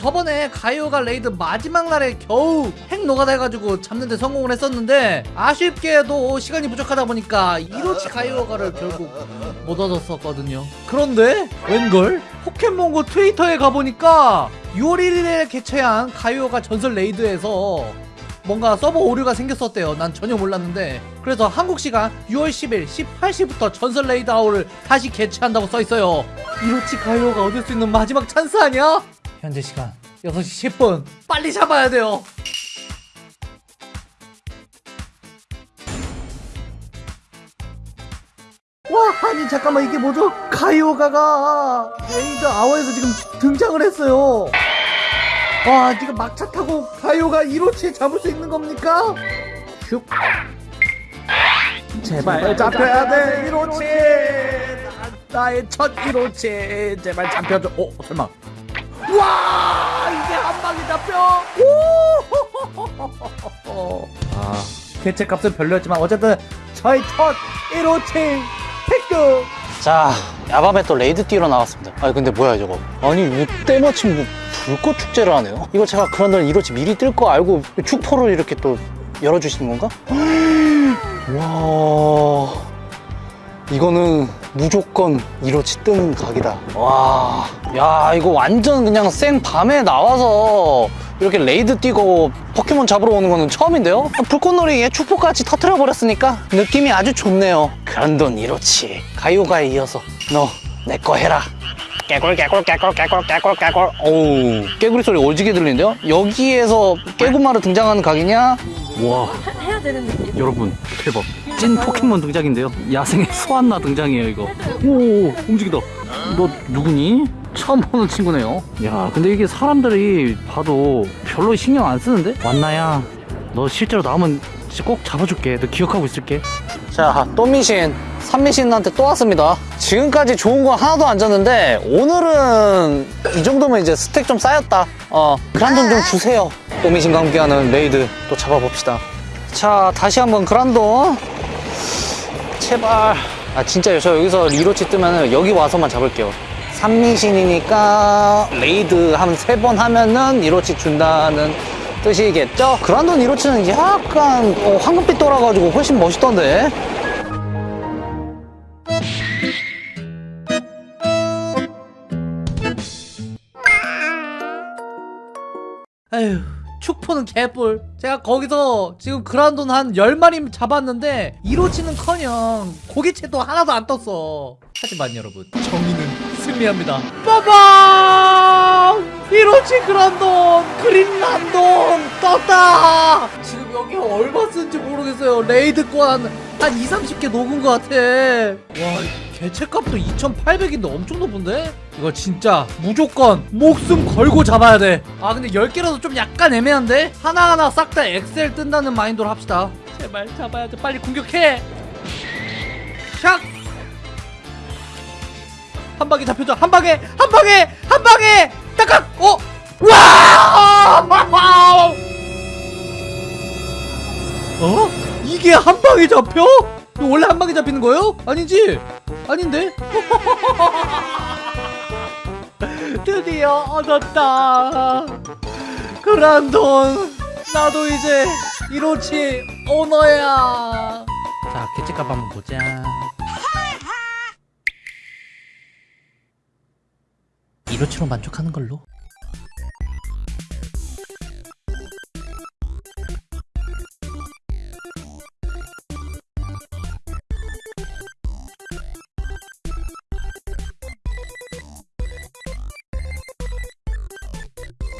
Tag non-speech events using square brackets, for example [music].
저번에 가요가 raid 마지막 날에 겨우 핵 노가다 해가지고 잡는데 성공을 했었는데 아쉽게도 시간이 부족하다 보니까 이로치 가요가를 결국 못 얻었었거든요 그런데 웬걸? 포켓몬고 트위터에 가보니까 6월 1일에 개최한 가요가 전설 raid에서 뭔가 서버 오류가 생겼었대요 난 전혀 몰랐는데 그래서 한국 시간 6월 10일 18시부터 전설 raid hour를 다시 개최한다고 써있어요 이로치 가요가 얻을 수 있는 마지막 찬스 아니야? 현재 시간 6시 10분. 빨리 잡아야 돼요. 와 아니 잠깐만 이게 뭐죠? 가요가가 raid hour에서 지금 등장을 했어요. 와 지금 막차 타고 가요가 이로치에 잡을 수 있는 겁니까? 슉. 제발 잡혀야 돼 이로치 나, 의 첫 이로치 제발 잡혀줘. 어 설마 와 이게 한 방에 잡혀. 오! [laughs] 아 개체값은 별로였지만 어쨌든 저희 첫 이로치 획득 자 야밤에 또 raid 뛰러 나왔습니다. 아니 근데 뭐야 저거? 아니 왜 때마침 뭐 불꽃 축제를 하네요? 이거 제가 그란돈 이로치 미리 뜰 거 알고 축포를 이렇게 또 열어주시는 건가? [gasps] 와 이거는 무조건 이로치 뜨는 각이다 와 야 이거 완전 그냥 생 밤에 나와서 이렇게 raid 뛰고 포켓몬 잡으러 오는 거는 처음인데요? 불꽃놀이에 축포까지 터트려 버렸으니까 느낌이 아주 좋네요 그란돈 이로치 가요가에 이어서 너 내 거 해라 깨골 깨골 깨골 깨골 깨골 깨골 오우 깨구리 소리 오지게 들리는데요? 여기에서 깨구마루 등장하는 각이냐? 와 해야 되는 느낌? 여러분 대박 찐 포켓몬 등장인데요. 야생의 소환나 등장이에요 이거. 오 움직이다. 너 누구니? 처음 보는 친구네요. 야 근데 이게 사람들이 봐도 별로 신경 안 쓰는데? 왔나야? 너 실제로 나오면 꼭 잡아줄게. 너 기억하고 있을게. 자 또 미신 3미신한테 또 왔습니다. 지금까지 좋은 거 하나도 안 졌는데 오늘은 이 정도면 이제 스택 좀 쌓였다. 어 그란돈 좀 주세요. 또 미신과 함께하는 raid 또 잡아봅시다. 자 다시 한번 그란돈 제발. 아 진짜요. 저 여기서 이로치 뜨면은 여기 와서만 잡을게요. 3미신이니까 raid 한 세 번 하면은 이로치 준다는 뜻이겠죠? 그란돈 이로치는 약간 어, 황금빛 돌아가지고 훨씬 멋있던데. 아휴 축포는 개뿔. 제가 거기서 지금 그란돈 한 10마리 잡았는데 이로치는커녕 고기채도 하나도 안 떴어. 하지만 여러분 정의는 승리합니다. 빠밤! 이로치 그란돈 그린란돈 떴다! 지금 여기 얼마 쓴지 모르겠어요. 레이드권 한 2, 30개 녹은 것 같아. 와 개체값도 2,800인데 엄청 높은데? 이거 진짜 무조건 목숨 걸고 잡아야 돼. 아 근데 10개라도 좀 약간 애매한데? 하나하나 싹 다 엑셀 뜬다는 마인드로 합시다. 제발 잡아야 돼. 빨리 공격해. 샥! 한 방에 잡혀줘. 한 방에! 한 방에! 한 방에! 딱딱! 어? 와! 어? 이게 한 방에 잡혀? 원래 한 방에 잡히는 거예요? 아니지? 아닌데? [laughs] 드디어 얻었다. 그란돈. 나도 이제 이로치 오너야. 자 개체값 한번 보자. 이로치로 만족하는 걸로